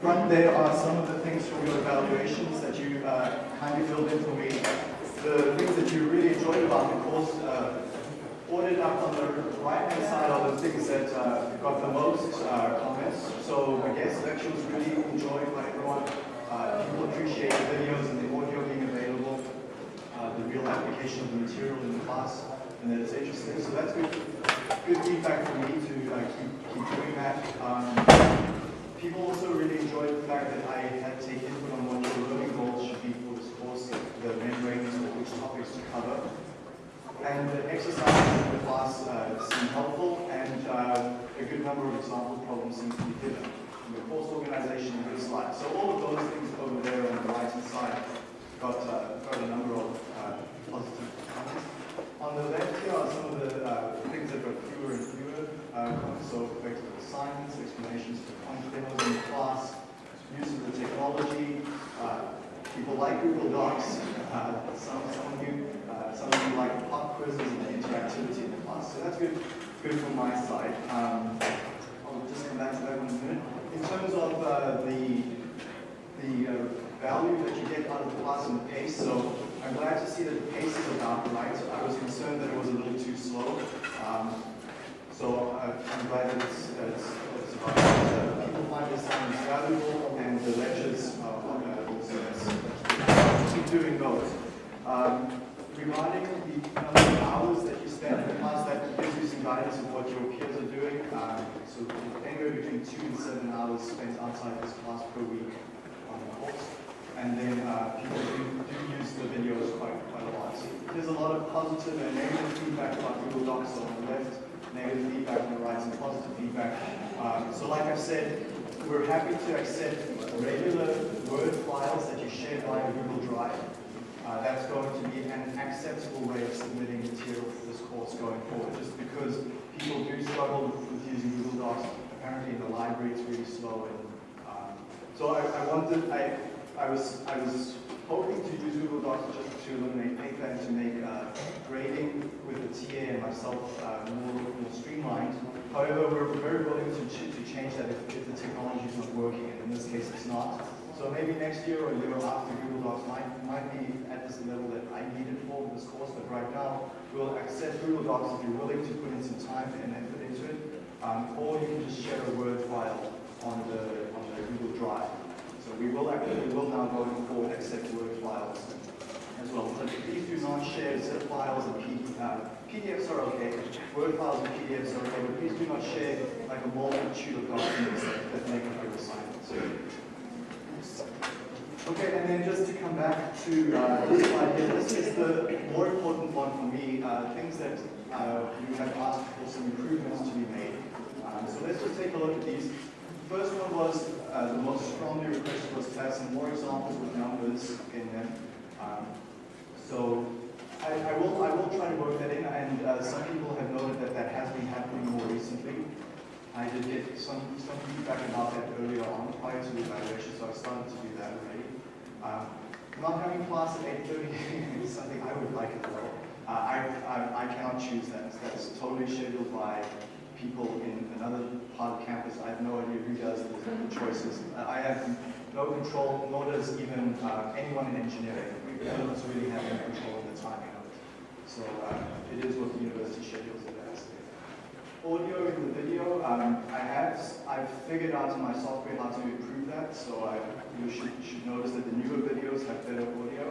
Front there are some of the things from your evaluations that you uh, kindly filled in for me. The things that you really enjoyed about the course, uh, ordered up on the right-hand side are the things that uh, got the most uh, comments. So I guess lecture was really enjoyed by everyone. Uh, people appreciate the videos and the audio being available, uh, the real application of the material in the class, and that it's interesting. So that's good, good feedback for me to uh, keep, keep doing that. Um, People also really enjoyed the fact that I had taken input on what your learning goals should be for this course, the membranes, or which topics to cover. And the exercises in the class uh, seemed helpful, and uh, a good number of example problems seemed to be given. And the course organization and good slides. So all of those things over there on the right-hand side got, uh, got a number of uh, positive comments. On the left here are some of the uh, things that got fewer and fewer uh. So effective assignments, explanations for demos in the class, use of the technology. Uh, people like Google Docs. Uh, some, some of you, uh, some of you like pop quizzes and the interactivity in the class. So that's good, good from my side. Um, I'll just come back to that in a minute. In terms of uh, the the uh, value that you get out of the class and the pace. So I'm glad to see that the pace is about right. I was concerned that it was a little too slow. Um, so I'm glad that it's, it's, it's about uh, find this assignments valuable and the lectures are. So keep doing those. Um, regarding the number of hours that you spend in the class, that gives you some guidance of what your peers are doing. Um, so anywhere between two and seven hours spent outside this class per week on the course. And then uh, people do, do use the videos quite, quite a lot. So There's a lot of positive and negative feedback about Google Docs on the left negative feedback on the right, some positive feedback. Um, so like I've said, we're happy to accept regular Word files that you share via Google Drive. Uh, that's going to be an acceptable way of submitting material for this course going forward, just because people do struggle with using Google Docs. Apparently in the library it's really slow. And, um, so I, I wanted, I, I was, I was hoping to use Google Docs just to eliminate paper and to make uh, grading with the TA and myself uh, more, more streamlined. However, we're very willing to, ch to change that if, if the technology is not working, and in this case it's not. So maybe next year or a year after Google Docs might, might be at this level that I need it for this course, but right now we'll accept Google Docs if you're willing to put in some time and effort into it, um, or you can just share a Word file on the, on the Google Drive. So we will actually, will now going forward accept Word files as well. So please do not share zip files and PDF, uh, PDFs are okay. Word files and PDFs are okay, but please do not share like a multitude of documents that, make up your assignments. Okay, and then just to come back to uh, this slide here, this is the more important one for me, uh, things that uh, you have asked for some improvements to be made. Um, so let's just take a look at these. The first one was, uh, the most strongly requested was to have some more examples with numbers in them. Um, so I, I, will I will try to work that in, and uh, some people have noted that that has been happening more recently. I did get some, some feedback about that earlier on prior to the evaluation, so I started to do that already. Um, not having class at 8.30 is something I would like as well. Uh, I, I, I cannot choose that. That's totally scheduled by people in another part of campus. I have no idea who does the choices. I have no control, nor does even uh, anyone in engineering none of us really have any control of the timing. So it is what the university schedules it as. Audio in the video, um, I have I've figured out in my software how to improve that. So I, you should, should notice that the newer videos have better audio.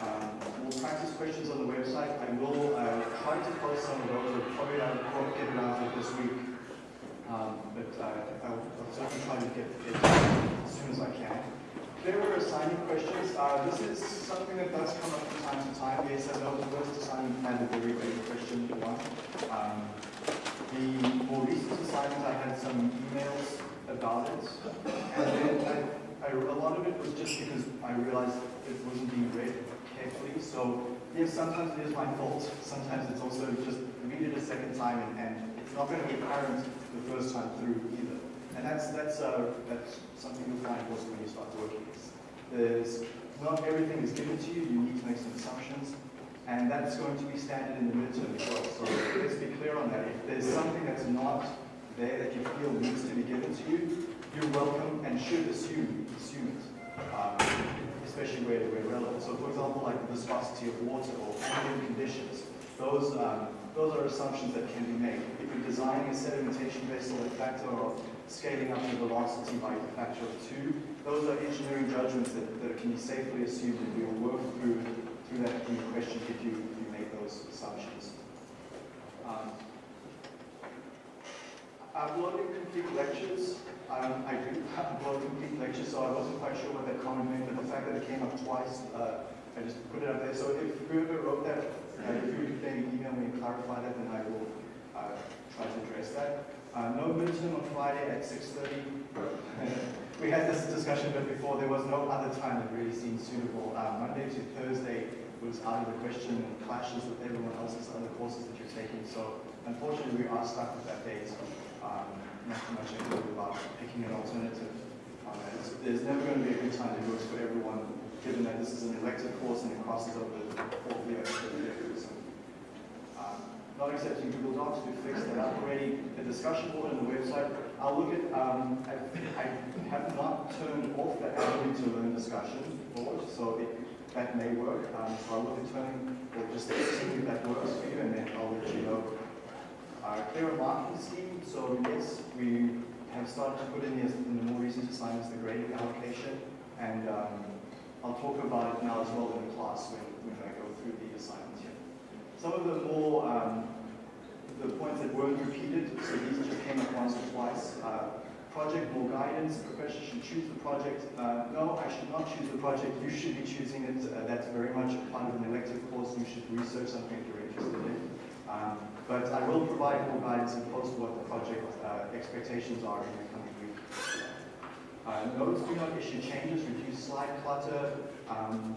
Um, we'll practice questions on the website. I will uh, try to post some of those. I'll probably not get it out this week. Um, but uh, I'll, I'll certainly try to get it as soon as I can there were assigning questions. Uh, this is something that does come up from time to time. The first assignment had a very great question one. Um, the more recent assignment, I had some emails about it. And then I, I, a lot of it was just because I realized it wasn't being read carefully. So yes, sometimes it is my fault. Sometimes it's also just read it a second time and, and it's not going to be apparent the first time through either. And that's, that's, uh, that's something you'll find also when you start working. There's, not everything is given to you, you need to make some assumptions, and that's going to be standard in the midterm as well. So let's be clear on that. If there's something that's not there that you feel needs to be given to you, you're welcome and should assume, assume it, um, especially where, where relevant. So for example, like the viscosity of water or ambient conditions, those, um, those are assumptions that can be made. If you're designing a sedimentation vessel at factor of scaling up the velocity by a factor of two, those are engineering judgments that, that can be safely assumed and we'll work through, through that your question if you, if you make those assumptions. Um, uploading complete lectures. Um, I do upload complete lectures, so I wasn't quite sure what that comment meant, but the fact that it came up twice, uh, I just put it up there. So if whoever wrote that, uh, if you maybe email me and clarify that, then I will uh, try to address that. Uh, no midterm on Friday at 6.30. we had this discussion but before. There was no other time that really seemed suitable. Uh, Monday to Thursday was out of the question and clashes with everyone else's other courses that you're taking. So unfortunately, we are stuck with that date. Um, not too much I can do about picking an alternative. Um, there's never going to be a good time that works for everyone, given that this is an elective course and it crosses over the fourth year. Not accepting Google Docs, we fixed that up already. The discussion board on the website, I'll look at, um, I, I, have not turned off the Avenue to Learn discussion board, so it, that may work. Um, so I'll look at turning, or just see if that works for you, and then I'll let you know. Uh, clearer marking scheme, so yes, we have started to put in, the, in the more recent assignments the grading allocation, and um, I'll talk about it now as well in the class when, when I go through the assignments here. Some of the more, um, the points that weren't repeated, so these just came up once or twice. Uh, project, more guidance, professor should choose the project. Uh, no, I should not choose the project, you should be choosing it. Uh, that's very much part of an elective course, you should research something you're interested in. Um, but I will provide more guidance and post what the project uh, expectations are in the coming week. Uh, notes do not issue changes, reduce slide clutter. Um,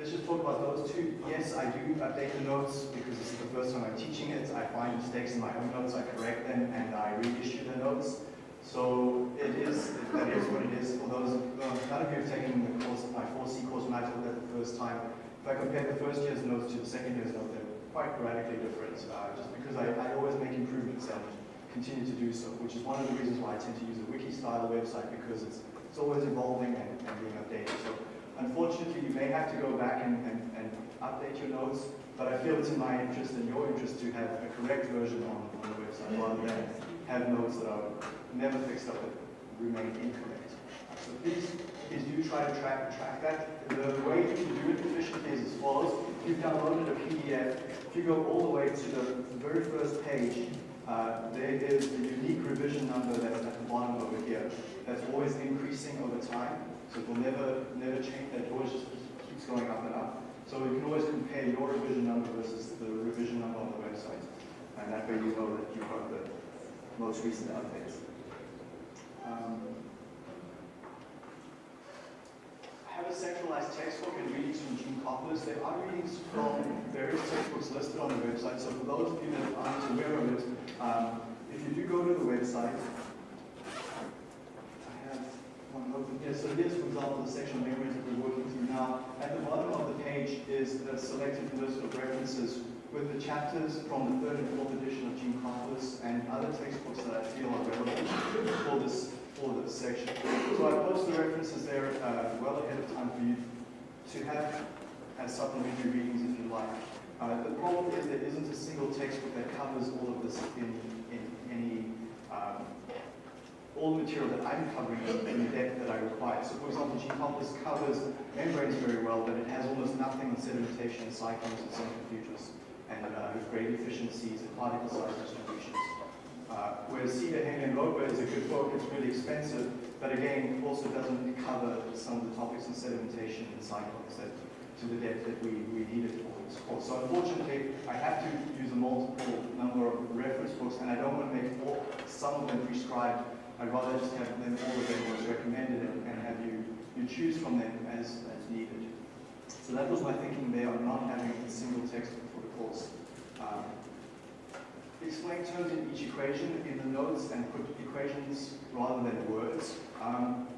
let's just talk about those two. Yes, I do update the notes because this is the first time I'm teaching it. I find mistakes in my own notes, I correct them, and I reissue the notes. So it is, that is what it is. For those, well, none of you have taken the course, my 4C course when I taught that the first time. If I compare the first year's notes to the second year's notes, they're quite radically different, uh, just because I, I always make improvements and continue to do so, which is one of the reasons why I tend to use a wiki-style website, because it's, it's always evolving and, and being updated. So unfortunately, you may have to go back and, and, and update your notes, but I feel it's in my interest and your interest to have a correct version on, on the website, rather than have notes that are never fixed up that remain incorrect. So please, please do try to track, track that. The way you do it efficiently is as follows. If you've downloaded a PDF, if you go all the way to the very first page, uh, there is the unique revision number that's at the bottom over here. That's always increasing over time. So it will never, never change. That always just keeps going up and up. So you can always compare your revision number versus the revision number on the website. And that way you know that you've the most recent updates. Um, have a centralized textbook and readings from Geankoplis. There are readings from various textbooks listed on the website. So for those of you that aren't aware of it, um, if you do go to the website, open here. So here's, for example, the section of membranes that we're working through now. At the bottom of the page is a selected list of references with the chapters from the third and fourth edition of Geankoplis and other textbooks that I feel are relevant for this for this section. So I post the references there uh, well ahead of time for you to have as supplementary readings if you like. Uh, the problem is there isn't a single textbook that covers all of this in, in any, um, all the material that I'm covering in the depth that I require. So for example, Geankoplis covers membranes very well, but it has almost nothing on sedimentation and cyclones and centrifuges and uh, grade efficiencies and particle size distributions. Uh, whereas Seader, Henley, and is a good book, it's really expensive, but again, also doesn't cover some of the topics in sedimentation and cyclones that, to the depth that we, we needed for this course. So unfortunately, I have to use a multiple number of reference books, and I don't want to make all, some of them prescribed. I'd rather just have them, all them as recommended, and, and have you, you choose from them as, as needed. So that was my thinking there on not having a single textbook for the course. Um, explain terms in each equation in the notes and put equations rather than words. Um,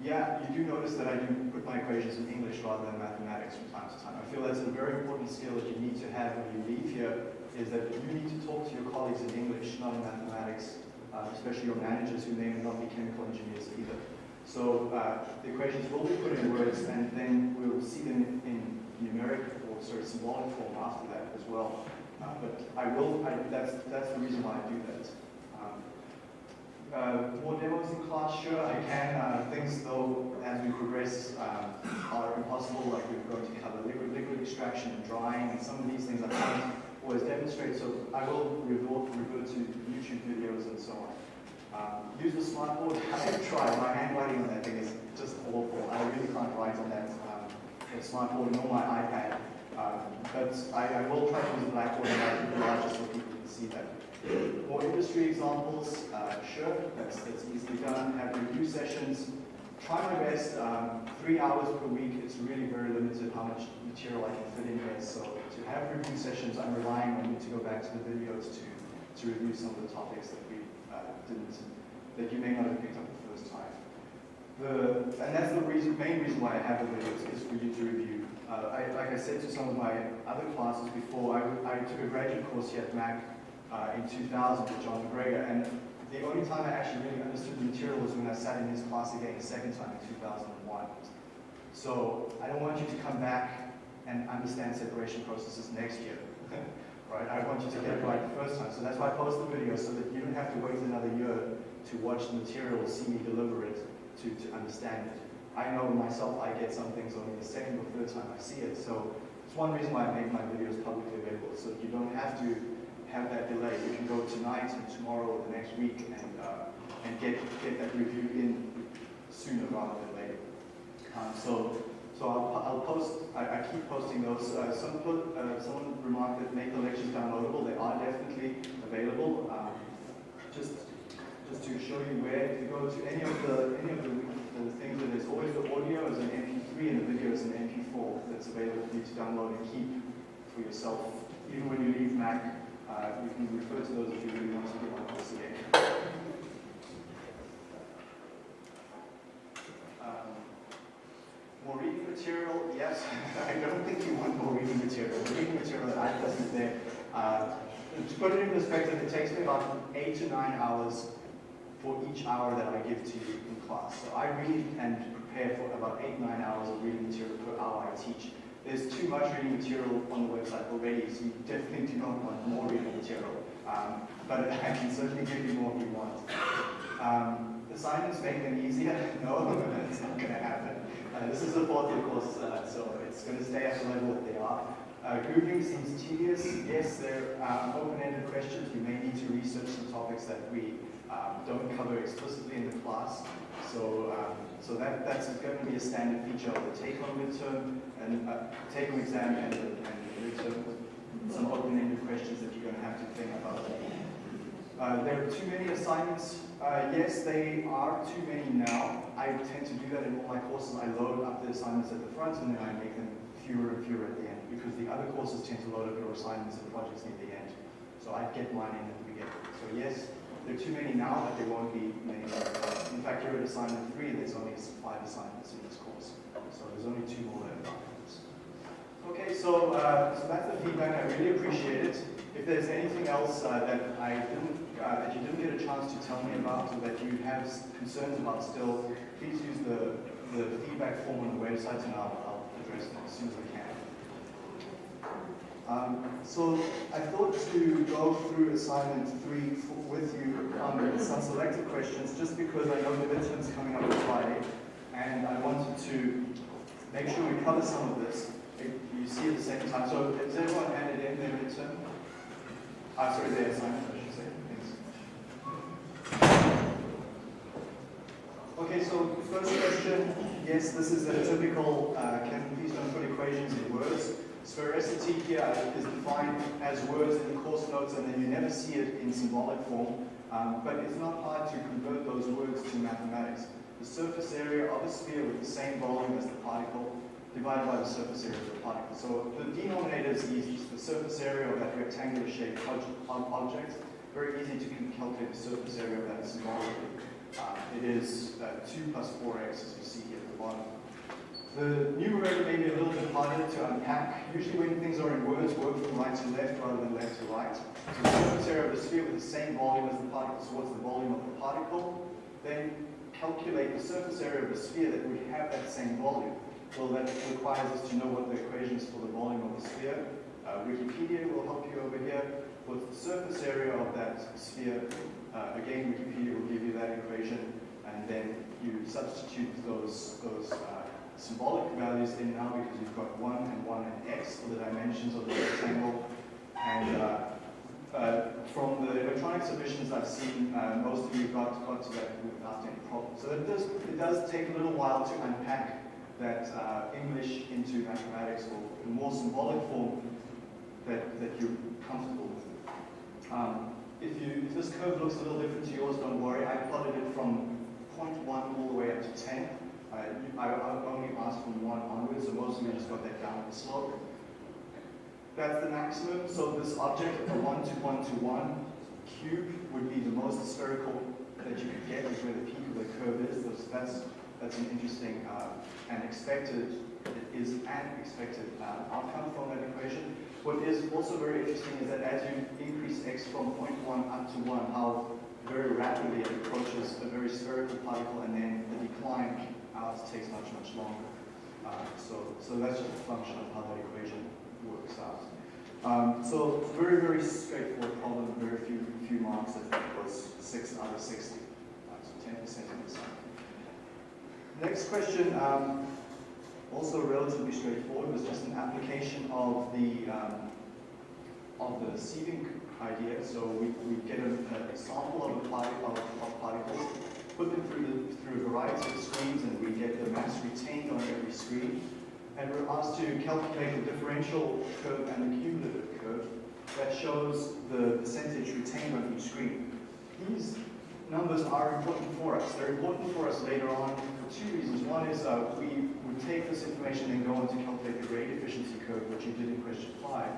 yeah, you do notice that I do put my equations in English rather than mathematics from time to time. I feel that's a very important skill that you need to have when you leave here, is that you need to talk to your colleagues in English, not in mathematics. Uh, especially your managers who may not be chemical engineers either. So uh, the equations will be put in words and then we'll see them in, numeric or sort of symbolic form after that as well. Uh, but I will, I, that's, that's the reason why I do that. Um, uh, more demos in class, sure, I can. Uh, things, though, as we progress, um, are impossible, like we're going to cover liquid, liquid extraction and drying, and some of these things I can't always demonstrate, so I will revert, to YouTube videos and so on. Um, use the smartboard, I tried. My handwriting on that thing is just awful. I really can't write on that, um, smartboard nor my iPad. Um, but I, I, will try to use the Blackboard and make it larger so people can see that. More industry examples, uh, sure, that's, that's easily done. Have review sessions. Try my best. Um, three hours per week, it's really very limited how much material I can fit in here. So to have review sessions, I'm relying on you to go back to the videos to, to review some of the topics that we uh, didn't, that you may not have picked up the first time. The, and that's the reason, main reason why I have the videos is for you to review. Uh, I, like I said to some of my other classes before, I, I took a graduate course here at Mac uh, in 2000 with John MacGregor, and the only time I actually really understood the material was when I sat in his class again the second time in 2001. So I don't want you to come back and understand separation processes next year. right? I want you to get it right the first time. So that's why I post the video so that you don't have to wait another year to watch the material, see me deliver it, to, to understand it. I know myself I get some things only the second or third time I see it. So it's one reason why I make my videos publicly available, so you don't have to have that delay. You can go tonight and tomorrow or the next week and, uh, and get, get that review in sooner rather than later. So so I'll, I'll post, I, I, keep posting those. Uh, some put, uh, someone remarked that make the lectures downloadable. They are definitely available. Um, just, just to show you where, you go to any of the, any of the, the things, there's always the audio as an MP3 and the video as an MP4 that's available for you to download and keep for yourself. Even when you leave Mac, uh, you can refer to those if you really want to get on course again. Um, more reading material, yes. I don't think you want more reading material. The reading material that I present there, uh, to put it in perspective, it takes me about eight to nine hours for each hour that I give to you in class. So I read and prepare for about eight, nine hours of reading material per hour I teach. There's too much reading material on the website already, so you definitely do not want more reading material. Um, but I can certainly give you more if you want. Um, assignments make them easier? No, that's not going to happen. Uh, this is a fourth year course, uh, so it's going to stay at the level that they are. Uh, grouping seems tedious. Yes, there are open-ended questions. You may need to research some topics that we um, don't cover explicitly in the class. So, um, so that, that's going to be a standard feature of the take-home midterm and uh, take-home exam and the, and midterm. Some open-ended questions that you're going to have to think about. Uh, there are too many assignments. Uh, yes, they are too many now. I tend to do that in all my courses. I load up the assignments at the front and then I make them fewer and fewer at the end because the other courses tend to load up your assignments and projects near the end. So I get mine in at the beginning. So yes, there are too many now, but there won't be many more. In fact, you're at assignment three, there's only five assignments in this course. So there's only two more left Okay, so, uh, so that's the feedback. I really appreciate it. If there's anything else uh, that I didn't, uh, that you didn't get a chance to tell me about, or that you have concerns about still, please use the, the feedback form on the website, and I'll, I'll address them as soon as I can. Um, so I thought to go through assignment three with you on some selected questions, just because I know the midterm's coming up on Friday, and I wanted to make sure we cover some of this. If You see it the second time. So has everyone handed in their midterm? Ah, sorry, their assignment, I should say. Thanks. Okay, so first question. Yes, this is a typical, uh, can please don't put equations in words. Sphericity here is defined as words in the course notes and then you never see it in symbolic form. Um, but it's not hard to convert those words to mathematics. The surface area of a sphere with the same volume as the particle divided by the surface area of the particle. So the denominator is easy. the surface area of that rectangular shaped object. Very easy to calculate the surface area of that symbolically. Uh, it is uh, 2 plus 4x as you see here bottom. The numerator may be a little bit harder to unpack. Usually when things are in words, work from right to left rather than left to right. So the surface area of the sphere with the same volume as the particle so what's the volume of the particle. Then calculate the surface area of the sphere that would have that same volume. Well, that requires us to know what the equation is for the volume of the sphere. Uh, Wikipedia will help you over here. What's the surface area of that sphere? Uh, again, Wikipedia will give you that equation, and then you substitute those, those uh, symbolic values in now because you've got 1 and 1 and x for the dimensions of the rectangle. And uh, uh, from the electronic submissions I've seen, uh, most of you got, got to that without any problem. So it does, it does take a little while to unpack that uh, English into mathematics or the more symbolic form that, that you're comfortable with. Um, if, you, if this curve looks a little different to yours, don't worry. I plotted it from 0.1 all the way up to 10. Uh, I, I only asked from 1 onwards, so most of you just got that downward slope. That's the maximum. So this object, the 1 to 1 to 1 cube, would be the most spherical that you could get, is where the peak of the curve is. That's, that's an interesting uh, and expected, is an expected uh, outcome from that equation. What is also very interesting is that as you increase x from 0.1 up to 1, how very rapidly it approaches a very spherical particle and then the decline out takes much, much longer. Uh, so, so that's just a function of how that equation works out. Um, so very, very straightforward problem, very few, few marks. I think it was 6 out of 60. Uh, so 10% of the. Next question, um, also relatively straightforward, was just an application of the um, of the sieving idea. So we, we get a, a sample of, a particle, of particles, put them through, the, through a variety of screens, and we get the mass retained on every screen. And we're asked to calculate the differential curve and the cumulative curve that shows the percentage retained on each screen. These numbers are important for us. They're important for us later on for two reasons. One is uh, we would take this information and go on to calculate the grade efficiency curve, which you did in question five.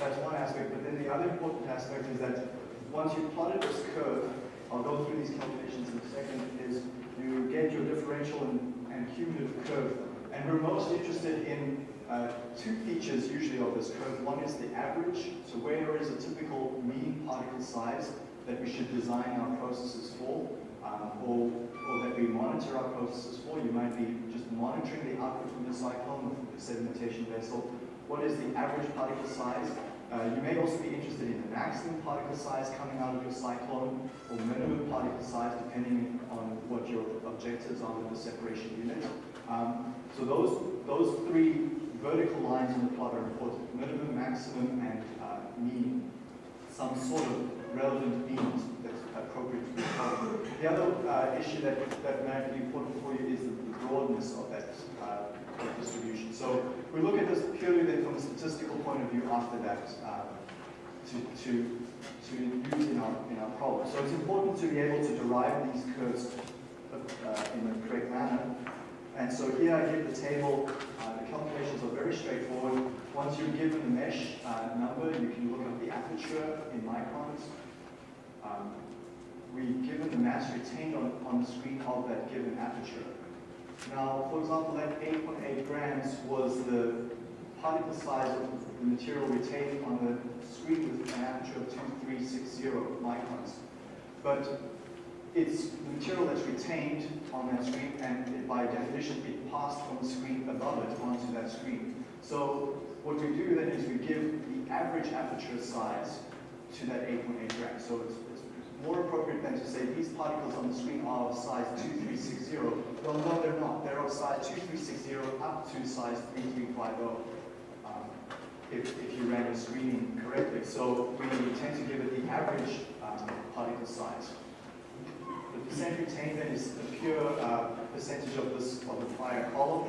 That's one aspect, but then the other important aspect is that once you've plotted this curve, I'll go through these calculations in a second, is you get your differential and, and cumulative curve. And we're most interested in uh, two features usually of this curve. One is the average, so where is a typical mean particle size that we should design our processes for, um, or, or that we monitor our processes for. You might be just monitoring the output from the cyclone the sedimentation vessel. What is the average particle size? Uh, you may also be interested in the maximum particle size coming out of your cyclone or minimum particle size depending on what your objectives are with the separation unit. Um, so those, those three vertical lines in the plot are important. Minimum, maximum, and uh, mean. Some sort of relevant means that's appropriate to followed. The other uh, issue that, that might be important for you is the broadness of that uh, distribution. So we look at this purely then from a statistical point of view after that uh, to, to, to use in our, in our problem. So it's important to be able to derive these curves uh, in the correct manner. And so here I give the table, uh, the calculations are very straightforward. Once you're given the mesh uh, number, you can look up the aperture in microns. Um, we've given the mass retained on, on the screen of that given aperture. Now, for example, that 8.8 grams was the particle size of the material retained on the screen with an aperture of 2360 microns. But it's the material that's retained on that screen, and it, by definition, it passed from the screen above it onto that screen. So what we do then is we give the average aperture size to that 8.8 grams. So it's more appropriate than to say these particles on the screen are of size 2360. Well, no, they're not. They're of size 2360 up to size 3350 um, if, if you ran your screening correctly. So we tend to give it the average um, particle size. The percent retained then is the pure uh, percentage of this of the prior column.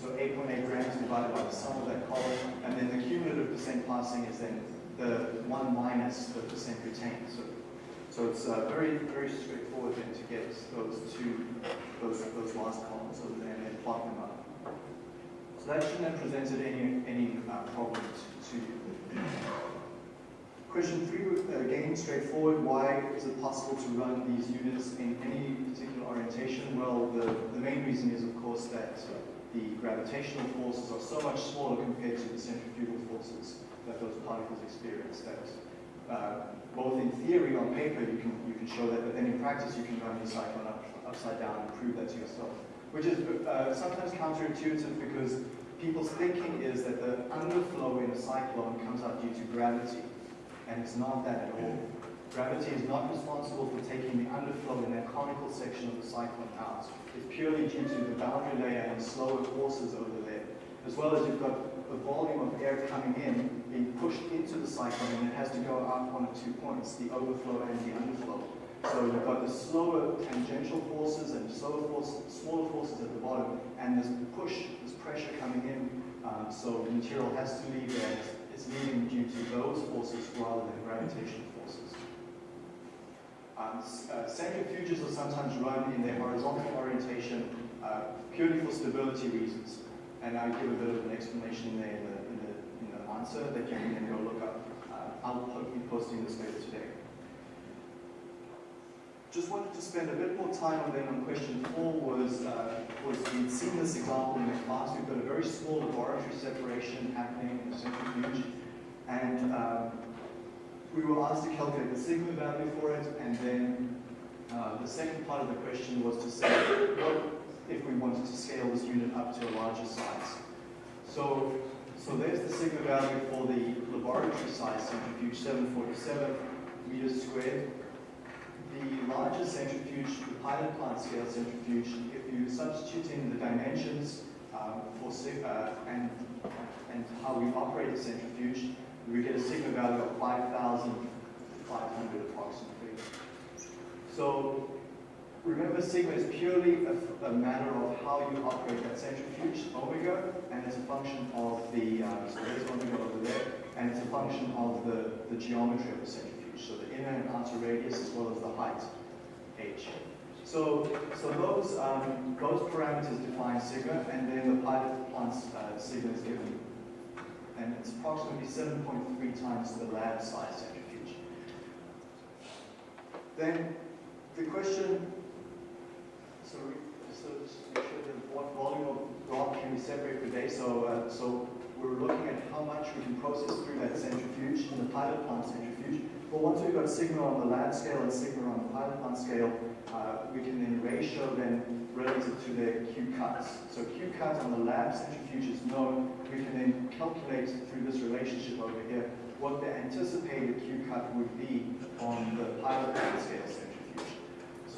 So 8.8 grams divided by the sum of that column, and then the cumulative percent passing is then the 1 minus the percent retained. So so it's uh, very, very straightforward then to get those two, those, those last columns over there and then plot them up. So that shouldn't have presented any, any uh, problems to you. Question three, again, straightforward. Why is it possible to run these units in any particular orientation? Well, the, the main reason is, of course, that the gravitational forces are so much smaller compared to the centrifugal forces that those particles experience. That uh, both in theory on paper you can you can show that, but then in practice you can run the cyclone up, upside down and prove that to yourself, which is uh, sometimes counterintuitive because people's thinking is that the underflow in a cyclone comes out due to gravity, and it's not that at all. Gravity is not responsible for taking the underflow in that conical section of the cyclone out. It's purely due to the boundary layer and slower forces over there, as well as you've got the volume of air coming in being pushed into the cyclone and it has to go out one of two points, the overflow and the underflow. So you've got the slower tangential forces and slower forces, smaller forces at the bottom, and this push, this pressure coming in. Um, so the material has to leave there. It's leaving due to those forces rather than gravitational forces. Um, uh, centrifuges are sometimes run in their horizontal orientation uh, purely for stability reasons. And I'll give a bit of an explanation there in the, in the, in the answer that you can then go look up. Uh, I'll be posting this later today. Just wanted to spend a bit more time on then on question four was, uh, was we'd seen this example in the class. We've got a very small laboratory separation happening in the centrifuge. And um, we were asked to calculate the sigma value for it, and then uh, the second part of the question was to say what if we wanted to scale this unit up to a larger size. So, so there's the sigma value for the laboratory size centrifuge, 747 meters squared the larger centrifuge, the pilot plant scale centrifuge, if you substitute in the dimensions um, for uh, and, and how we operate the centrifuge, we get a sigma value of 5,500 approximately. So remember sigma is purely a, a, matter of how you operate that centrifuge, omega, and it's a function of the, um, so there's omega over there, and it's a function of the, the geometry of the centrifuge so the inner and outer radius as well as the height, h. So, so those, um, those parameters define sigma, and then the pilot plant's uh, sigma is given. And it's approximately 7.3 times the lab size centrifuge. Then the question, so, so just make sure that what volume of rock can we separate per day. So, uh, so we're looking at how much we can process through that centrifuge in the pilot plant centrifuge. But once we've got sigma on the lab scale and sigma on the pilot plant scale, uh, we can then ratio them relative to their Q cuts. So Q cut on the lab centrifuge is known. We can then calculate through this relationship over here what the anticipated Q cut would be on the pilot plant scale.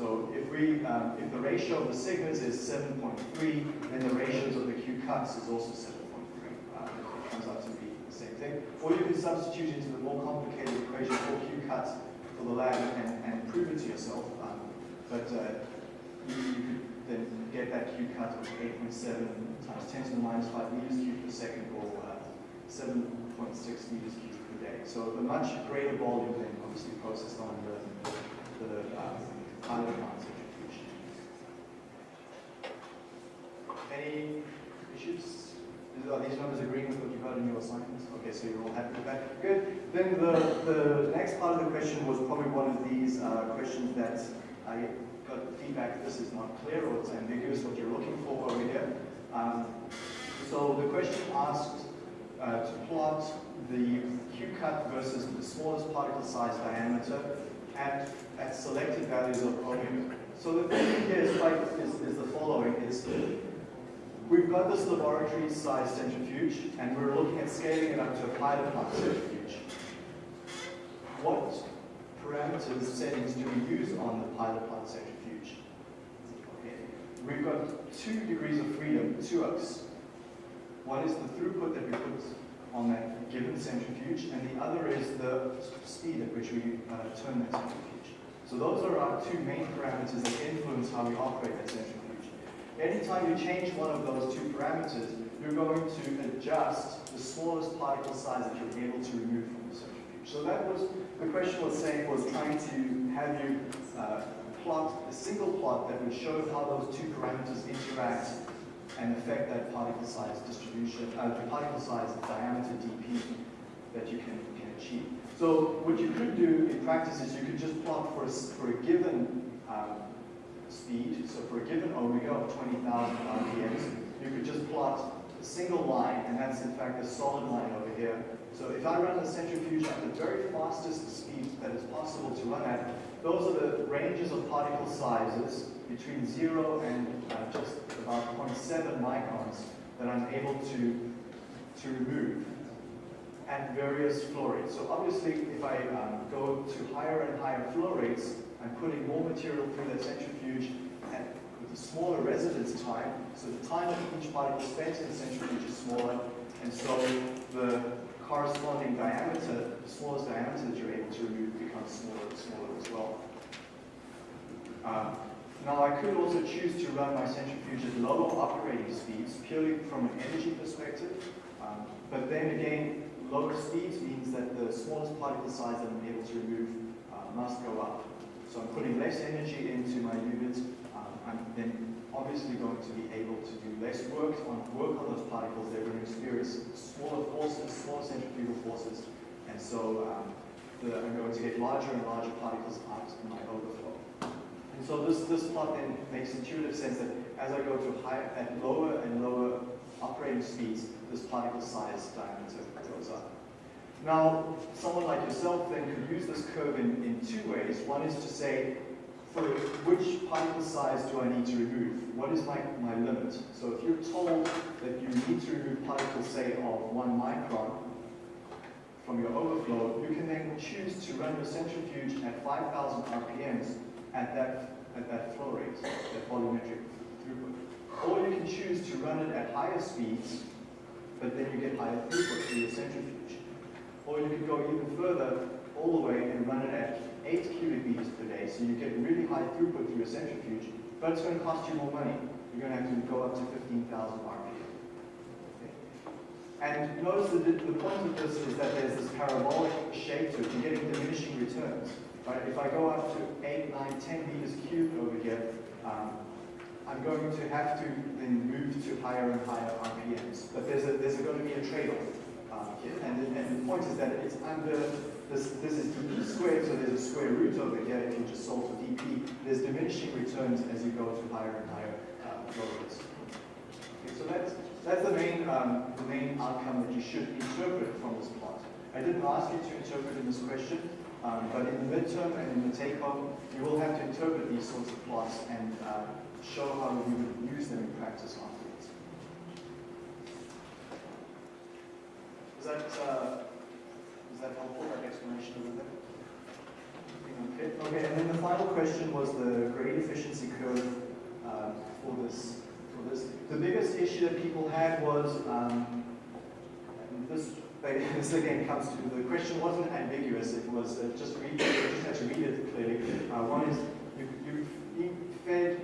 So if we, um, if the ratio of the sigmas is 7.3, then the ratios of the Q cuts is also 7.3. Uh, it comes out to be the same thing. Or you can substitute into the more complicated equation for Q cuts for the lab and, and prove it to yourself. Um, but uh, you, you, could then get that Q cut of 8.7 times 10 to the minus 5 meters cubed per second or uh, 7.6 meters cubed per day. So a much greater volume than obviously processed on the, the um, pilot plant centrifuge. Any issues? Are these numbers agreeing with what you got in your assignments? Okay, so you're all happy with that. Good. Then the, the next part of the question was probably one of these uh, questions that I got feedback this is not clear or it's ambiguous what you're looking for over here. Um, so the question asked uh, to plot the Q cut versus the smallest particle size diameter at, at selected values of omega. So the thing here is, like, is, is the following, is We've got this laboratory-sized centrifuge, and we're looking at scaling it up to a pilot plant centrifuge. What parameters, settings do we use on the pilot plant centrifuge? Okay. We've got two degrees of freedom to us. One is the throughput that we put on that given centrifuge, and the other is the speed at which we uh, turn that centrifuge. So those are our two main parameters that influence how we operate that centrifuge. Anytime you change one of those two parameters, you're going to adjust the smallest particle size that you're able to remove from the centrifuge. So that was, the question was saying, was trying to have you uh, plot a single plot that would show how those two parameters interact and affect that particle size distribution, uh, the particle size diameter dp that you can, can achieve. So what you could do in practice is you could just plot for a, for a given um, speed. So for a given omega of 20,000 RPMs, you could just plot a single line, and that's in fact a solid line over here. So if I run the centrifuge at the very fastest speed that is possible to run at, those are the ranges of particle sizes between 0 and uh, just about 0.7 microns that I'm able to, to remove at various flow rates. So obviously, if I um, go to higher and higher flow rates, I'm putting more material through the centrifuge at, with a smaller residence time. So the time of each particle spent in the centrifuge is smaller, and so the corresponding diameter, the smallest diameter that you're able to remove becomes smaller and smaller as well. Um, now I could also choose to run my centrifuge at lower operating speeds, purely from an energy perspective. Um, but then again, lower speeds means that the smallest particle size that I'm able to remove uh, must go up. So I'm putting less energy into my unit. Um, I'm then obviously going to be able to do less work on work on those particles. They're going to experience smaller forces, smaller centrifugal forces, and so um, the, I'm going to get larger and larger particles out in my overflow. And so this, this plot then makes intuitive sense that as I go to higher, at lower and lower operating speeds, this particle size diameter goes up. Now, someone like yourself then could use this curve in, in two ways. One is to say, for which particle size do I need to remove? What is my, my limit? So if you're told that you need to remove particles, say, of one micron from your overflow, you can then choose to run your centrifuge at 5,000 RPMs at that, at that flow rate, that volumetric throughput. Or you can choose to run it at higher speeds, but then you get higher throughput through your centrifuge. Or you could go even further, all the way, and run it at 8 cubic meters per day, so you get really high throughput through your centrifuge, but it's going to cost you more money. You're going to have to go up to 15,000 RPM. And notice that the, point of this is that there's this parabolic shape to it. You're getting diminishing returns. Right? If I go up to 8, 9, 10 meters cubed over here, um, I'm going to have to then move to higher and higher RPMs. But there's, a, there's a going to be a trade-off here. And, and the point is that it's under, this, this is dp squared, so there's a square root over here if you just solve for dp. There's diminishing returns as you go to higher and higher uh, flow. Okay, so that's, that's the main, um, the main outcome that you should interpret from this plot. I didn't ask you to interpret in this question, um, but in the midterm and in the take-home, you will have to interpret these sorts of plots and uh, show how you would use them in practice afterwards. Is that, uh, is that helpful, that explanation? Okay. okay, and then the final question was the grade efficiency curve uh, for this for this. The biggest issue that people had was um, this. This again comes to the question wasn't ambiguous. It was uh, just read. You just had to read it clearly. Uh, one is you you fed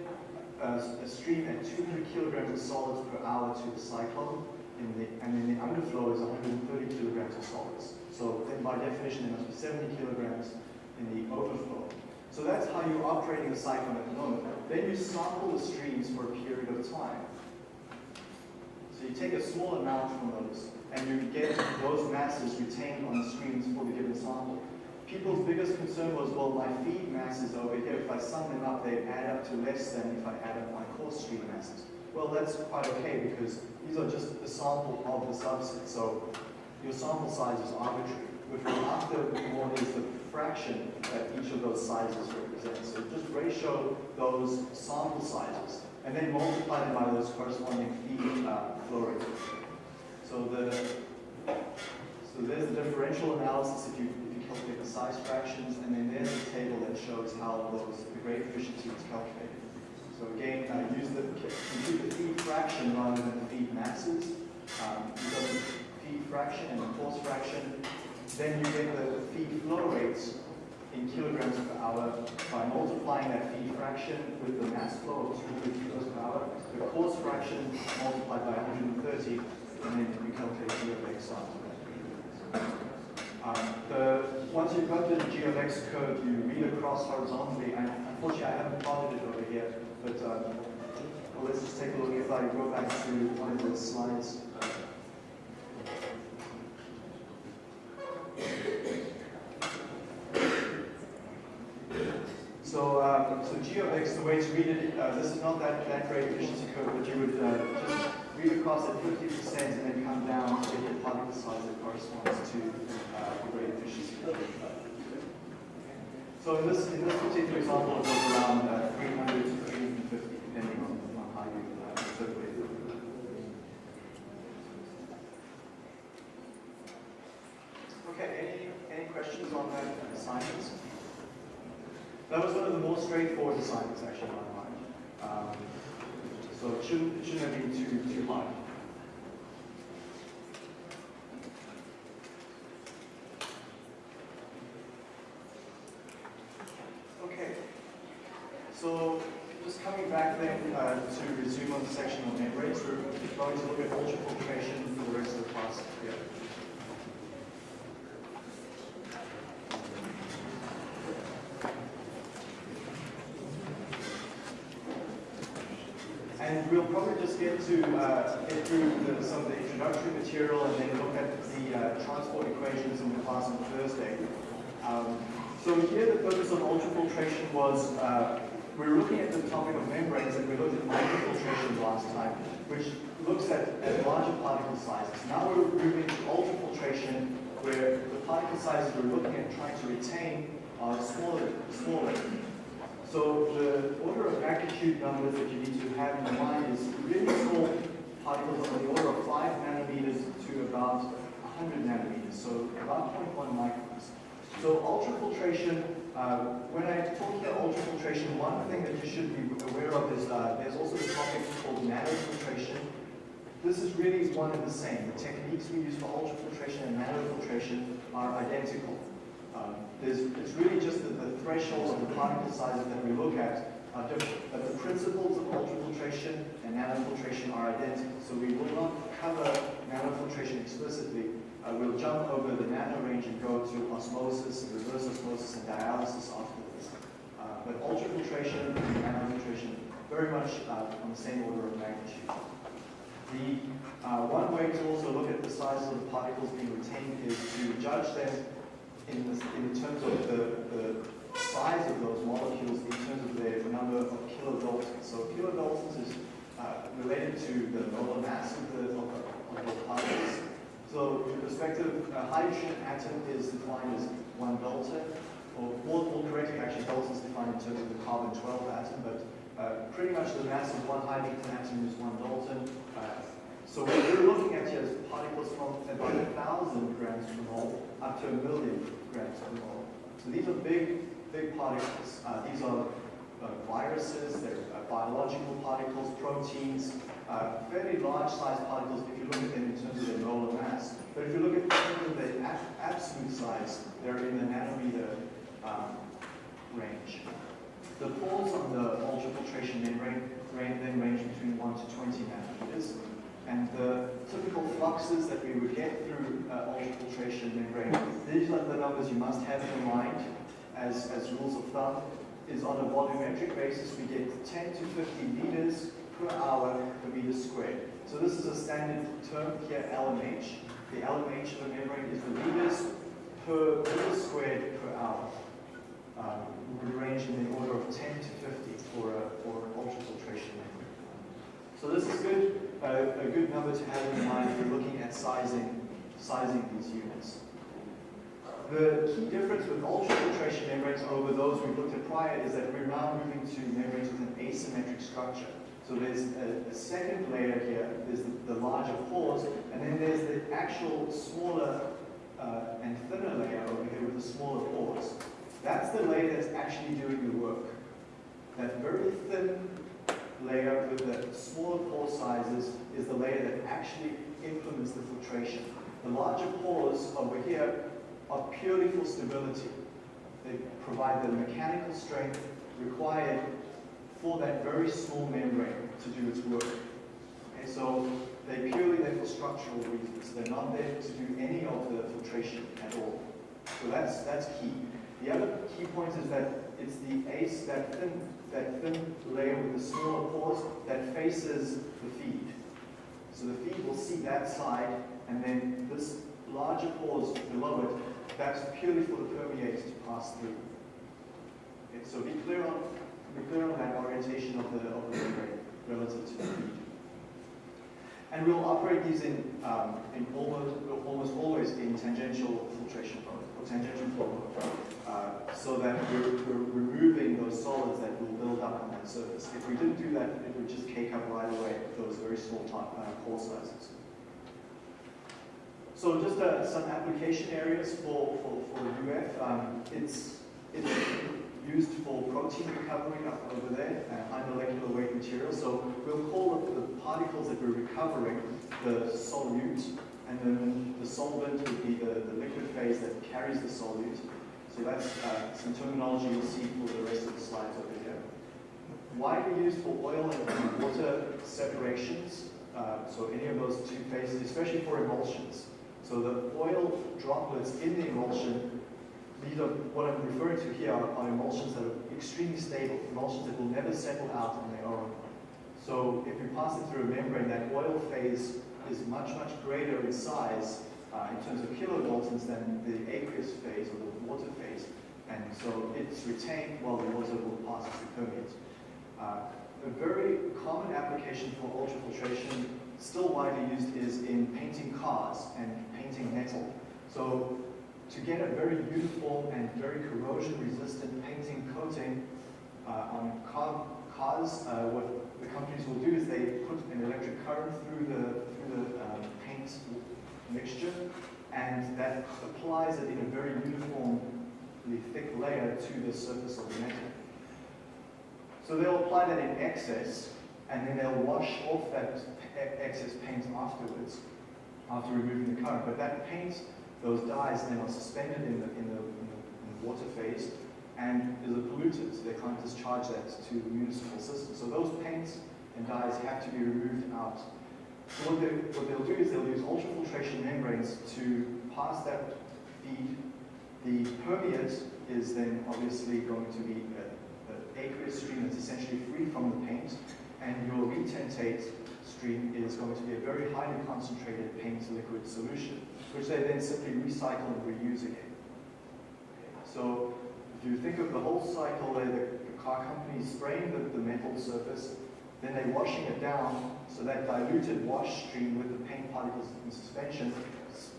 a stream at 200 kilograms of solids per hour to the cyclone, the, and then the underflow is 130 kilograms of solids. So then by definition, there must be 70 kilograms in the overflow. So that's how you're operating the cyclone at the moment. Then you sample the streams for a period of time. So you take a small amount from those, and you get those masses retained on the streams for the given sample. People's biggest concern was, well, my feed masses over here, if I sum them up, they add up to less than if I add up my coarse stream masses. Well, that's quite okay because these are just a sample of the subset. So your sample size is arbitrary. What we're after more is the fraction that each of those sizes represents. So just ratio those sample sizes and then multiply them by those corresponding feed uh, flow rates. So the so there's the differential analysis if you if you calculate the size fractions, and then there's a table that shows how those the grade efficiency was calculated. So again, I use the the feed fraction rather than the feed masses. Um, the feed fraction and the coarse fraction then you get the feed flow rates in kilograms per hour by multiplying that feed fraction with the mass flow of 200 kilos per hour, the coarse fraction multiplied by 130, and then you calculate G of x after that. Um, the, once you've got the G of x curve, you read across horizontally, and unfortunately I haven't plotted it over here, but um, well, let's just take a look if I go back to one of those slides. So, um, so g of x, the way to read it, uh, this is not that, that grade efficiency curve, but you would uh, just read across at 50% and then come down to the particle size that corresponds to uh, the grade efficiency. So in this, in this particular example, it was around uh, 300 to 350, depending on, on how you uh, interpret it. Okay, any, any questions on that assignment? That was one of the more straightforward assignments actually in my mind. Um, so it shouldn't, it shouldn't have been too, too hard. Okay. So just coming back then uh, to resume on the section on membranes, we're at ultrafiltration for the rest of the class here. And we'll probably just get to uh, get through the, some of the introductory material and then look at the uh, transport equations in the class on Thursday. Um, so here the purpose of ultrafiltration was, uh, we were looking at the topic of membranes and we looked at microfiltration last time, which looks at, at larger particle sizes. Now we're moving to ultrafiltration where the particle sizes we're looking at trying to retain are smaller, smaller. So the order of magnitude numbers that you need to have in mind is really small particles on the order of 5 nanometers to about 100 nanometers, so about 0.1 microns. So ultrafiltration, uh, when I talk about ultrafiltration, one thing that you should be aware of is uh, there's also a topic called nanofiltration. This is really one and the same. The techniques we use for ultrafiltration and nanofiltration are identical. Um, it's really just that the thresholds of the particle sizes that we look at are different, but the principles of ultrafiltration and nanofiltration are identical. So we will not cover nanofiltration explicitly. Uh, we'll jump over the nano range and go to osmosis, reverse osmosis, and dialysis afterwards. Uh, but ultrafiltration and nanofiltration very much uh, on the same order of magnitude. The uh, one way to also look at the size of the particles being retained is to judge them in, in terms of the, the size of those molecules in terms of their number of kilodaltons. So kilodaltons is uh, related to the molar mass of the, of the, of the particles. So in perspective, a hydrogen atom is defined as one dalton, or more, more correctly, actually, dalton is defined in terms of the carbon-12 atom, but uh, pretty much the mass of one hydrogen atom is one dalton. Uh, so what we're looking at here is particles from about a thousand grams per mole up to a million grams per mole. So these are big, big particles. Uh, these are uh, viruses, they're uh, biological particles, proteins, uh, fairly large sized particles if you look at them in terms of their molar mass. But if you look at the absolute size, they're in the nanometer um, range. The pores on the ultrafiltration membrane then range between 1 to 20 nanometers. And the typical fluxes that we would get through uh, ultrafiltration membrane, these are the numbers you must have in mind as, as rules of thumb, is on a volumetric basis we get 10 to 50 liters per hour per meter squared. So this is a standard term here, LMH. The LMH of the membrane is the liters per meter squared per hour. Um, would range in the order of 10 to 50 for, a, for ultrafiltration membrane. So this is good, uh, a good number to have in mind if you're looking at sizing, sizing these units. The key difference with ultrafiltration membranes over those we've looked at prior is that we're now moving to membranes with an asymmetric structure. So there's a, a second layer here, there's the, the, larger pores, and then there's the actual smaller uh, and thinner layer over here with the smaller pores. That's the layer that's actually doing the work. That very thin layer with the smaller pore sizes is the layer that actually implements the filtration. The larger pores over here are purely for stability. They provide the mechanical strength required for that very small membrane to do its work. Okay, so they're purely there for structural reasons. They're not there to do any of the filtration at all. So that's that's key. The other key point is that it's the ace, that thin, that thin layer with the smaller pores that faces the feed. So the feed will see that side, and then this larger pores below it, that's purely for the permeates to pass through. Okay, so be clear on be clear on that orientation of the of the membrane relative to the feed. And we'll operate these in, um, in almost, almost always in tangential filtration mode, or tangential flow mode, uh, so that we're, we're removing those solids that will build up on that surface. If we didn't do that, it would just cake up right away those very small uh, pore sizes. So just uh, some application areas for, for, for UF. Um, it's, it's used for protein recovery up over there, uh, high molecular weight material. So we'll call the, particles that we're recovering the solute, and then the solvent would be the, the liquid phase that carries the solute. So that's uh, some terminology you'll see for the rest of the slides over here. Widely used for oil and water separations, uh, so any of those two phases, especially for emulsions. So the oil droplets in the emulsion, these are what I'm referring to here are, are emulsions that are extremely stable, emulsions that will never settle out on their own. So if you pass it through a membrane, that oil phase is much, much greater in size uh, in terms of kilodaltons than the aqueous phase or the water phase. And so it's retained while the water will pass through permeate. Uh, a very common application for ultrafiltration, still widely used, is in painting cars and painting metal. So to get a very beautiful and very corrosion-resistant painting coating uh, on car, cars, uh, what the companies will do is they put an electric current through the, through the um, paint mixture, and that applies it in a very uniformly thick layer to the surface of the metal. So they'll apply that in excess, and then they'll wash off that excess paint afterwards, after removing the current. But that paint, those dyes, then are suspended in the, in the, in the, in the water phase and is a pollutant. So they can't discharge that to the municipal system. So those paints and dyes have to be removed out. So what, they, what they'll do is they'll use ultrafiltration membranes to pass that feed. The permeate is then obviously going to be an aqueous stream that's essentially free from the paint, and your retentate stream is going to be a very highly concentrated paint liquid solution, which they then simply recycle and reuse again. So if you think of the whole cycle there, the, the car company spraying the, the metal surface, then they're washing it down, so that diluted wash stream with the paint particles in suspension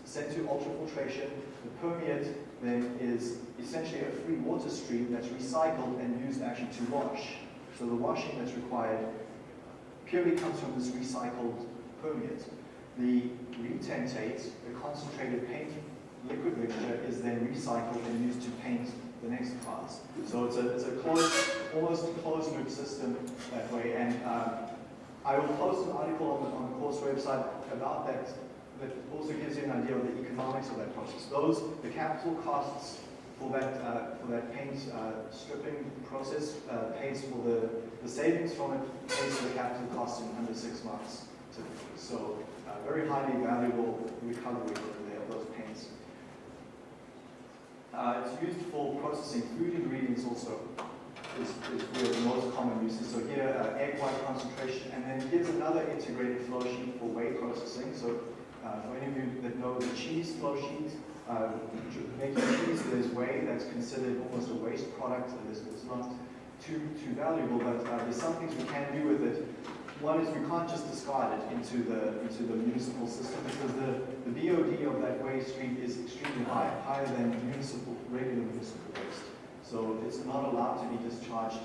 sent to ultrafiltration, the permeate then is essentially a free water stream that's recycled and used actually to wash. So the washing that's required purely comes from this recycled permeate. The retentate, concentrated paint liquid mixture, is then recycled and used to paint the next class. So it's a, it's a closed, almost closed loop system that way. And uh, I will post an article on the, on the course website about that that also gives you an idea of the economics of that process. Those, the capital costs for that, uh, for that paint uh, stripping process uh, pays for the, the savings from it, pays for the capital costs in under six months typically. So uh, very highly valuable recovery of those paints. Uh, it's used for processing food ingredients also is, is where the most common uses. So here, uh, egg white concentration, and then here's another integrated flow sheet for whey processing. So uh, for any of you that know the cheese flow sheet, uh, making cheese, there's whey that's considered almost a waste product. It's, it's not too too valuable, but uh, there's some things we can do with it. One is we can't just discard it into the into the municipal system because the, the BOD of that waste stream is extremely high, higher than municipal regular municipal waste. So it's not allowed to be discharged.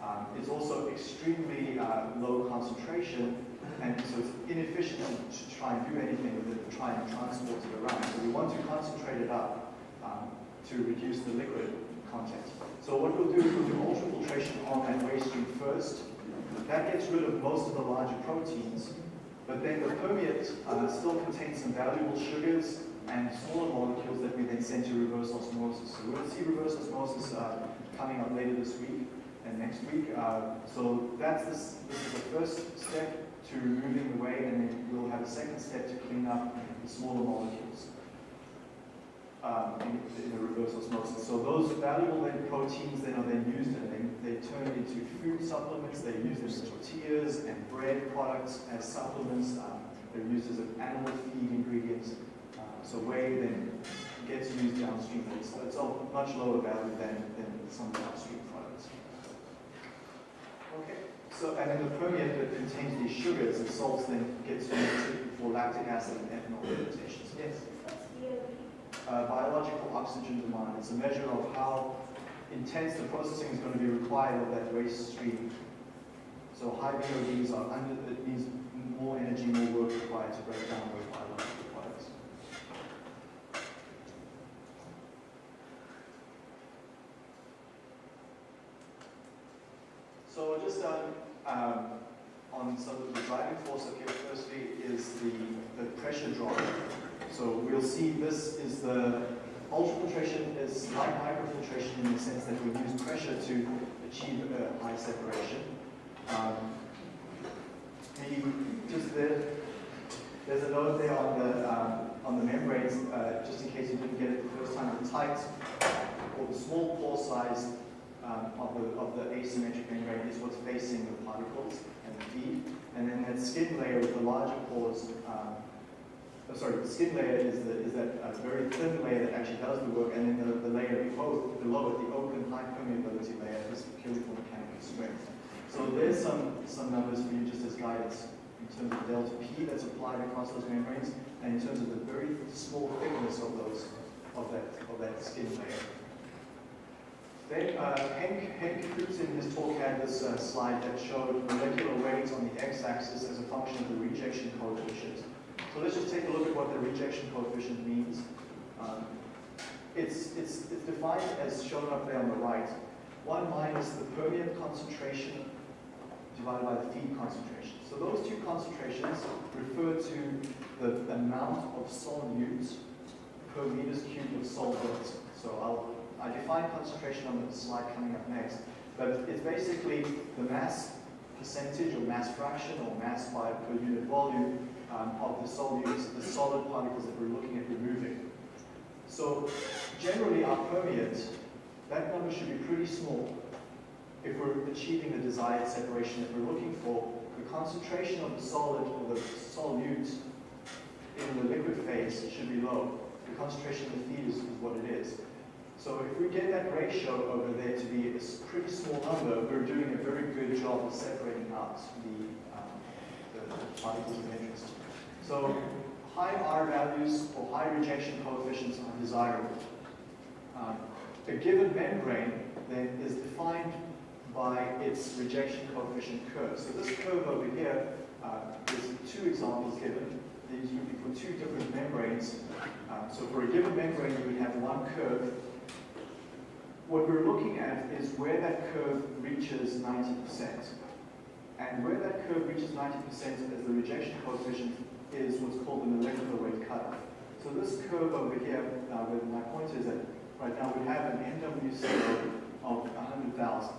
Um, it's also extremely uh, low concentration, and so it's inefficient to try and do anything with it, to try and transport it around. So we want to concentrate it up um, to reduce the liquid content. So what we'll do is we'll do ultrafiltration on that waste stream first. That gets rid of most of the larger proteins, but then the permeate uh, still contains some valuable sugars and smaller molecules that we then send to reverse osmosis. So we'll see reverse osmosis uh, coming up later this week and next week. Uh, so that's this, this is the first step to removing the whey, and then we'll have a second step to clean up the smaller molecules um, in, in, the reverse osmosis. So those valuable then proteins then are then used and then they turn into food supplements. They're used as tortillas and bread products as supplements. Um, they're used as an animal feed ingredients. Uh, so whey then gets used downstream. It's, it's of much lower value than, than some downstream products. Okay. So, and then the permeate that contains these sugars and salts then gets used for lactic acid and ethanol fermentations. Yes? Uh, biological oxygen demand. It's a measure of how intense the processing is going to be required of that waste stream. So high BODs are under, it means more energy, more work required to break down those biological products. So just um, um, on some of the driving force up here, firstly is the, the pressure drop. So we'll see this is the ultrafiltration is like microfiltration in the sense that we use pressure to achieve a high separation. Um, the, just there, there's a note there on the um, on the membranes, uh, just in case you didn't get it the first time. The tight or the small pore size um, of the of the asymmetric membrane is what's facing the particles and the feed, and then that skin layer with the larger pores. Um, oh, sorry, the skin layer is the is that uh, very thin layer that actually does the work, and then the, the layer below below it, the open high permeability layer, is purely for mechanical strength. So there's some, some numbers for you just as guidance in terms of delta P that's applied across those membranes and in terms of the very small thickness of those of that of that skin layer. Then uh, Henk, Henk Kruse in his talk had this uh, slide that showed molecular weight on the x-axis as a function of the rejection coefficient. So let's just take a look at what the rejection coefficient means. Um, it's, it's, it's defined as shown up there on the right. 1 minus the permeate concentration divided by the feed concentration. So those two concentrations refer to the amount of solutes per meters cubed of solvent. So I'll I define concentration on the slide coming up next, but it's basically the mass percentage or mass fraction or mass by per unit volume um, of the solutes, the solid particles that we're looking at removing. So generally our permeate, that number should be pretty small if we're achieving the desired separation that we're looking for, the concentration of the solid or the solute in the liquid phase should be low. The concentration of the feed is, is what it is. So if we get that ratio over there to be a pretty small number, we're doing a very good job of separating out the, um, the, the particles of interest. So high R values or high rejection coefficients are desirable. Um, a given membrane then is defined by its rejection coefficient curve. So this curve over here, uh, there's two examples given. These would be for two different membranes. Um, so for a given membrane, you would have one curve. What we're looking at is where that curve reaches 90%. And where that curve reaches 90% as the rejection coefficient is what's called the molecular weight cutoff. So this curve over here, uh, where my point is that right now we have an NWC of 100,000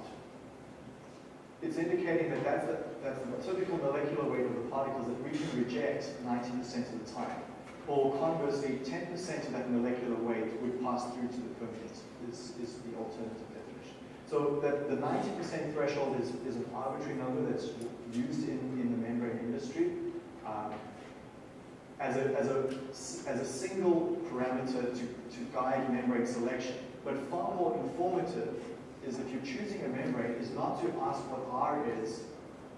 it's indicating that that's the, that's the typical molecular weight of the particles that we can reject 90% of the time. Or conversely, 10% of that molecular weight would pass through to the permeate, is, is the alternative definition. So that the 90% threshold is, is an arbitrary number that's used in, in the membrane industry as, a, as, a, as a single parameter to, to guide membrane selection. But far more informative is if you're choosing a membrane is not to ask what R is,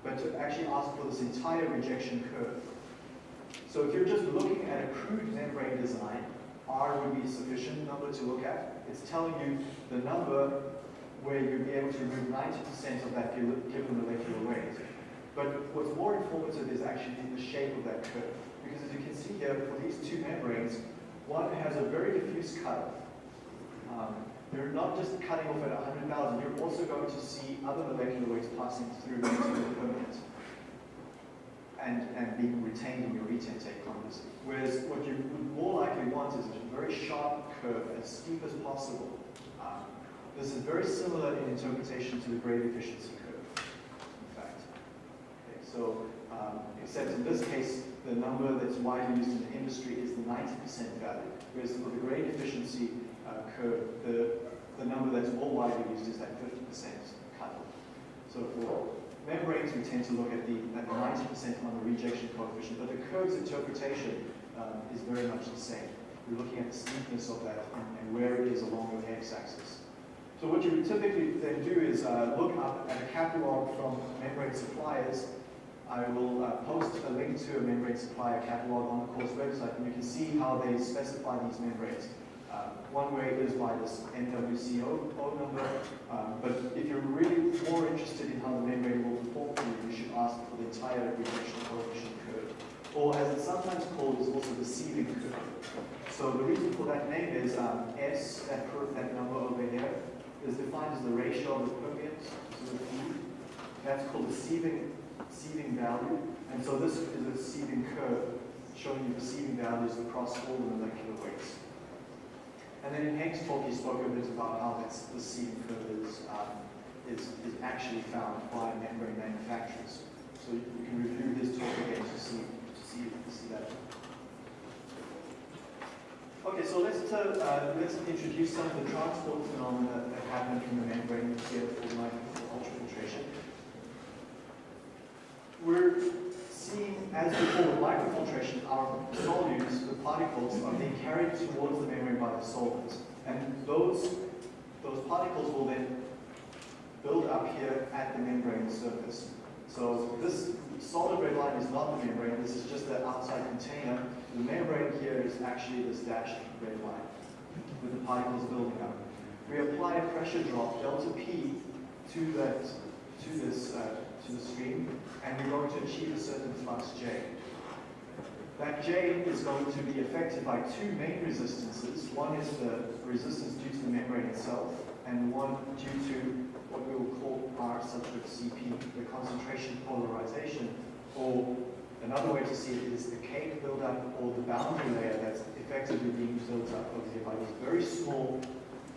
but to actually ask for this entire rejection curve. So if you're just looking at a crude membrane design, R would be a sufficient number to look at. It's telling you the number where you'd be able to remove 90% of that given molecular weight. But what's more informative is actually the shape of that curve. Because as you can see here, for these two membranes, one has a very diffuse cut. Um, you're not just cutting off at 100,000, you're also going to see other molecular weights passing through into the permeate and, and being retained in your retentate conversely. Whereas what you would more likely want is a very sharp curve, as steep as possible. Um, this is very similar in interpretation to the grade efficiency curve, in fact. Okay, so, um, except in this case, the number that's widely used in the industry is the 90% value, whereas for the grade efficiency uh, curve, the the number that's more widely used is that 50% cutoff. So for membranes, we tend to look at the 90% on the rejection coefficient, but the curve's interpretation um, is very much the same. We're looking at the steepness of that and, and where it is along the x-axis. So what you would typically then do is uh, look up at a catalog from membrane suppliers, I will uh, post a link to a membrane supplier catalog on the course website, and you can see how they specify these membranes. Uh, one way is by this MWCO number, um, but if you're really more interested in how the membrane will perform for you, you should ask for the entire reflection coefficient curve. Or as it's sometimes called, is also the sieving curve. So the reason for that name is um, S, that curve, that number over here, is defined as the ratio of the permeance to the feed. That's called the sieving, sieving value. And so this is a sieving curve showing you the sieving values across all the molecular weights. And then in Hank's talk, he spoke a bit about how this, the sieving curve is, um, is, is actually found by membrane manufacturers. So you, can review his talk again to see, to see, to see that. Okay, so let's, uh, let's introduce some of the transport phenomena that happen in the membrane here for. We're seeing, as before microfiltration, our solutes, the particles, are being carried towards the membrane by the solvents. And those, those particles will then build up here at the membrane surface. So this solid red line is not the membrane, this is just the outside container. The membrane here is actually this dashed red line with the particles building up. We apply a pressure drop, delta P, to that to this uh, to the stream, and we're going to achieve a certain flux J. That J is going to be affected by two main resistances. One is the resistance due to the membrane itself, and one due to what we will call R subscript CP, the concentration polarization, or another way to see it is the cake buildup or the boundary layer that's effectively being built up over here by these very small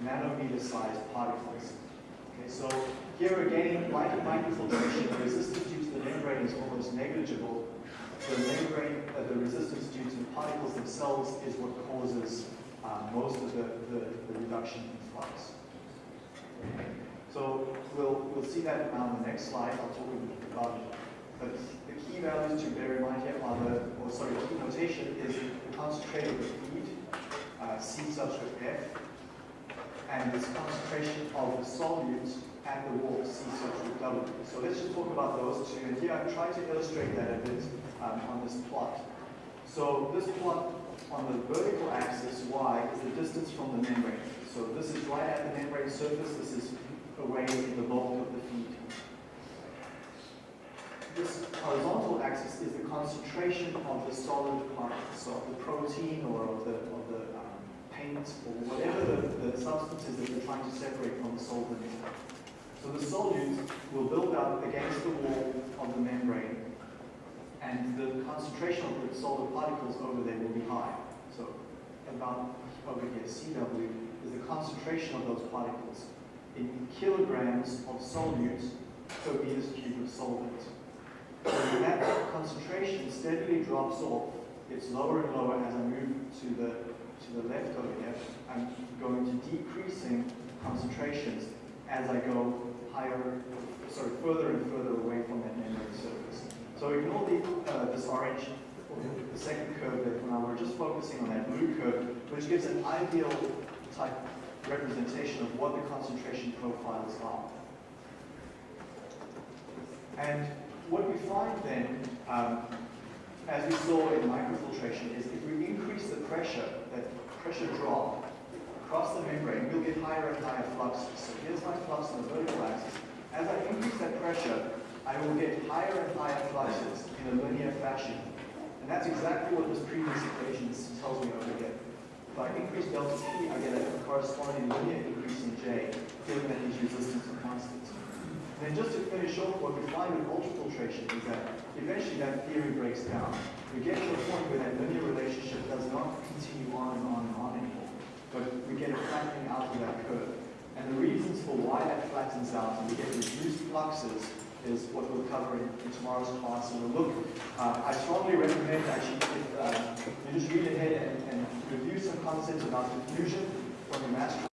nanometer-sized particles. Okay, so here again, in microfiltration, the resistance due to the membrane is almost negligible. The membrane, uh, the resistance due to the particles themselves is what causes uh, most of the, the, the, reduction in flux. So we'll, we'll see that on the next slide. I'll talk a bit about it. But the key values to bear in mind here are the, or sorry, the key notation is the concentrated feed, uh, C subscript F, and this concentration of the solutes at the wall, C. So let's just talk about those two. And here I've tried to illustrate that a bit um, on this plot. So this plot on the vertical axis, Y, is the distance from the membrane. So this is right at the membrane surface. This is away in the bulk of the feed. This horizontal axis is the concentration of the solid part, so of the protein or of the, of or whatever the, the substance is that you're trying to separate from the solvent. So the solute will build up against the wall of the membrane and the concentration of the solid particles over there will be high. So about over here, CW, is the concentration of those particles in kilograms of solute per meters cubed of solvent. So that concentration steadily drops off. It's lower and lower as I move to the to the left over here. I'm going to decreasing concentrations as I go higher, sorry, further and further away from that membrane surface. So ignore the, uh, this orange, the second curve there now. We're just focusing on that blue curve, which gives an ideal type representation of what the concentration profiles are. And what we find then, um, as we saw in microfiltration, is if we increase the pressure, pressure drop across the membrane, we'll get higher and higher fluxes. So here's my flux on the vertical axis. As I increase that pressure, I will get higher and higher fluxes in a linear fashion. And that's exactly what this previous equation tells me over here. If I increase delta T, I get a corresponding linear increase in J, given that these resistance are constant. And then just to finish off, what we find with ultrafiltration is that eventually that theory breaks down. We get to a point where that linear relationship does not continue on and on and on anymore, but we get a flattening out of that curve. And the reasons for why that flattens out and we get reduced fluxes is what we'll cover in, in tomorrow's class. And we'll look, uh, I strongly recommend actually if uh, you just read ahead and, and review some concepts about diffusion from the master